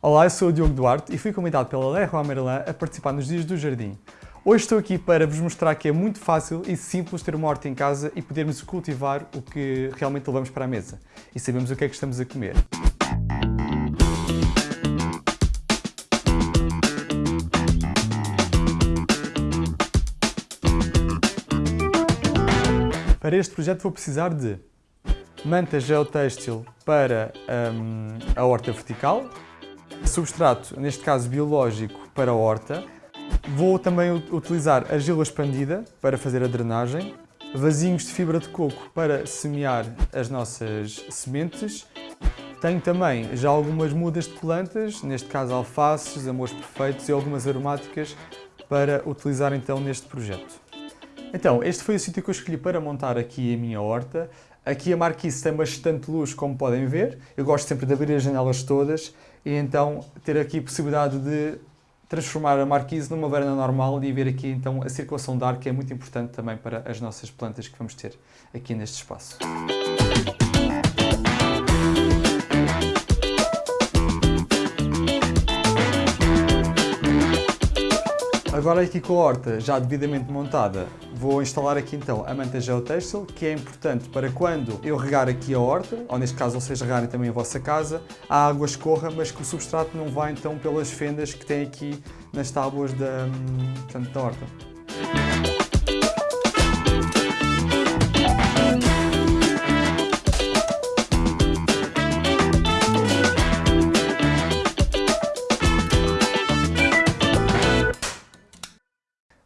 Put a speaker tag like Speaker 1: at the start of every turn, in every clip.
Speaker 1: Olá, eu sou o Diogo Duarte e fui convidado pela Leroy Merlin a participar nos Dias do Jardim. Hoje estou aqui para vos mostrar que é muito fácil e simples ter uma horta em casa e podermos cultivar o que realmente levamos para a mesa e sabemos o que é que estamos a comer. Para este projeto vou precisar de manta geotêxtil para hum, a horta vertical, substrato, neste caso biológico, para a horta. Vou também utilizar argila expandida para fazer a drenagem, vasinhos de fibra de coco para semear as nossas sementes. Tenho também já algumas mudas de plantas, neste caso alfaces, amores perfeitos e algumas aromáticas para utilizar então neste projeto. Então, este foi o sítio que eu escolhi para montar aqui a minha horta. Aqui a marquise tem bastante luz, como podem ver. Eu gosto sempre de abrir as janelas todas e então ter aqui a possibilidade de transformar a marquise numa varanda normal e ver aqui então a circulação de ar, que é muito importante também para as nossas plantas que vamos ter aqui neste espaço. Agora aqui com a horta já devidamente montada, vou instalar aqui então a manta geotextil, que é importante para quando eu regar aqui a horta, ou neste caso vocês regarem também a vossa casa, a água escorra, mas que o substrato não vá então pelas fendas que tem aqui nas tábuas da, hum, portanto, da horta.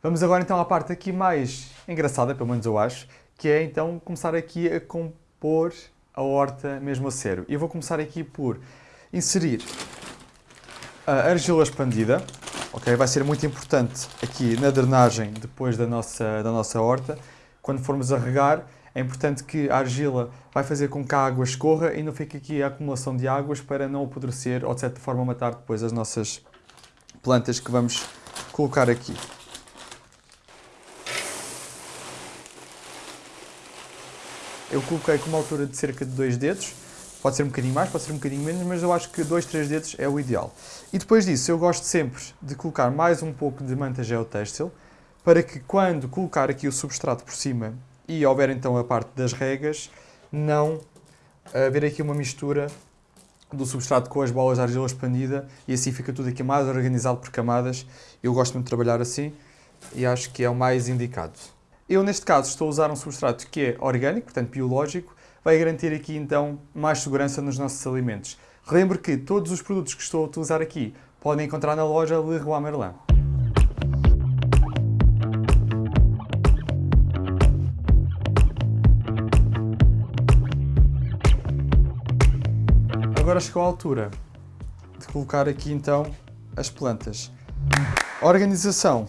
Speaker 1: Vamos agora então à parte aqui mais engraçada, pelo menos eu acho, que é então começar aqui a compor a horta mesmo a sério. E vou começar aqui por inserir a argila expandida, ok? Vai ser muito importante aqui na drenagem depois da nossa, da nossa horta. Quando formos a regar, é importante que a argila vai fazer com que a água escorra e não fique aqui a acumulação de águas para não apodrecer ou de certa forma matar depois as nossas plantas que vamos colocar aqui. Eu coloquei com uma altura de cerca de 2 dedos, pode ser um bocadinho mais, pode ser um bocadinho menos, mas eu acho que 2, 3 dedos é o ideal. E depois disso, eu gosto sempre de colocar mais um pouco de manta geotêxtil, para que quando colocar aqui o substrato por cima e houver então a parte das regas, não haver aqui uma mistura do substrato com as bolas de argila expandida e assim fica tudo aqui mais organizado por camadas. Eu gosto muito de trabalhar assim e acho que é o mais indicado. Eu, neste caso, estou a usar um substrato que é orgânico, portanto biológico, vai garantir aqui, então, mais segurança nos nossos alimentos. Relembro que todos os produtos que estou a utilizar aqui podem encontrar na loja Leroy Merlin. Agora chegou a altura de colocar aqui, então, as plantas. Organização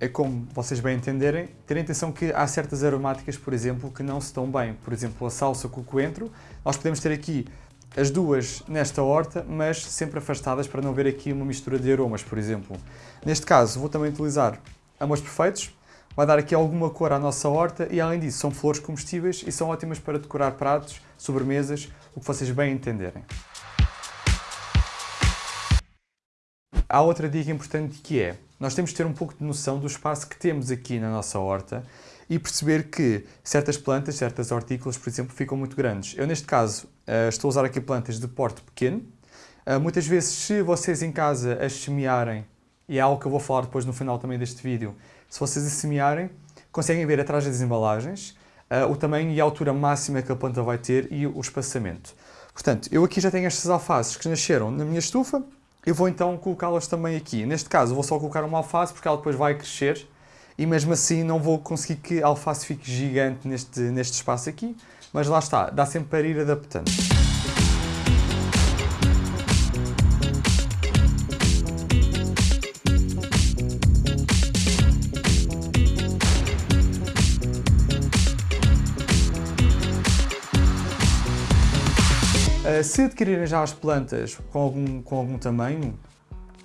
Speaker 1: é como vocês bem entenderem, ter atenção que há certas aromáticas, por exemplo, que não se estão bem. Por exemplo, a salsa com o coentro. Nós podemos ter aqui as duas nesta horta, mas sempre afastadas para não haver aqui uma mistura de aromas, por exemplo. Neste caso, vou também utilizar amores perfeitos. Vai dar aqui alguma cor à nossa horta e, além disso, são flores comestíveis e são ótimas para decorar pratos, sobremesas, o que vocês bem entenderem. Há outra dica importante que é, nós temos que ter um pouco de noção do espaço que temos aqui na nossa horta e perceber que certas plantas, certas hortícolas, por exemplo, ficam muito grandes. Eu, neste caso, eh, estou a usar aqui plantas de porte pequeno. Eh, muitas vezes, se vocês em casa as semearem, e é algo que eu vou falar depois no final também deste vídeo, se vocês as semearem, conseguem ver atrás das embalagens eh, o tamanho e a altura máxima que a planta vai ter e o espaçamento. Portanto, eu aqui já tenho estas alfaces que nasceram na minha estufa, eu vou então colocá-las também aqui. Neste caso, vou só colocar uma alface porque ela depois vai crescer e mesmo assim não vou conseguir que a alface fique gigante neste, neste espaço aqui, mas lá está, dá sempre para ir adaptando. Se adquirirem já as plantas com algum, com algum tamanho,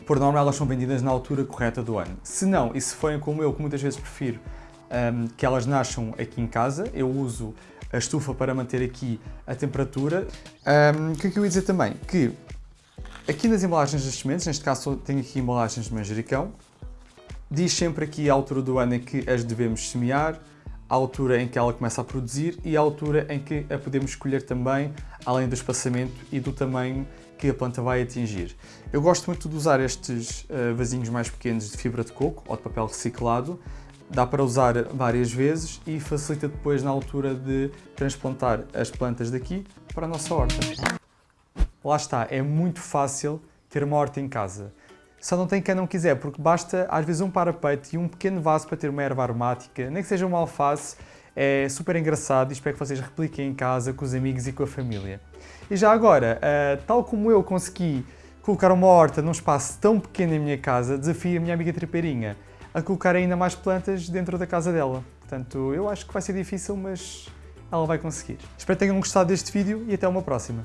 Speaker 1: por norma elas são vendidas na altura correta do ano. Se não, e se forem como eu, que muitas vezes prefiro um, ehm, que elas nasçam aqui em casa, eu uso a estufa para manter aqui a temperatura. Ehm, o que é que eu ia dizer também? Que Aqui nas embalagens das sementes, neste caso tenho aqui embalagens de manjericão, diz sempre aqui a altura do ano em que as devemos semear, a altura em que ela começa a produzir e a altura em que a podemos escolher também, além do espaçamento e do tamanho que a planta vai atingir. Eu gosto muito de usar estes uh, vasinhos mais pequenos de fibra de coco ou de papel reciclado, dá para usar várias vezes e facilita depois na altura de transplantar as plantas daqui para a nossa horta. Lá está, é muito fácil ter uma horta em casa. Só não tem quem não quiser, porque basta às vezes um parapeito e um pequeno vaso para ter uma erva aromática, nem que seja uma alface, é super engraçado e espero que vocês repliquem em casa, com os amigos e com a família. E já agora, uh, tal como eu consegui colocar uma horta num espaço tão pequeno em minha casa, desafio a minha amiga tripeirinha a colocar ainda mais plantas dentro da casa dela. Portanto, eu acho que vai ser difícil, mas ela vai conseguir. Espero que tenham gostado deste vídeo e até uma próxima.